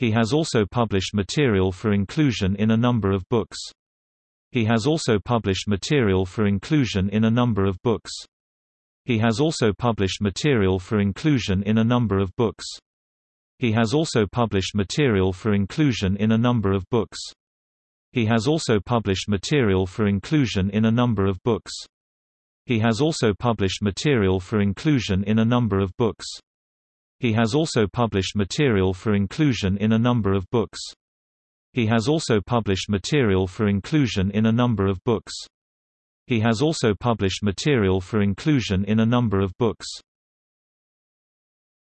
He has also published material for inclusion in a number of books. He has also published material for inclusion in a number of books. He has also published material for inclusion in a number of books. He has also published material for inclusion in a number of books. He has also published material for inclusion in a number of books. He has also published material for inclusion in a number of books. He has also published material for inclusion in a number of books. He has also published material for inclusion in a number of books. He has also published material for inclusion in a number of books.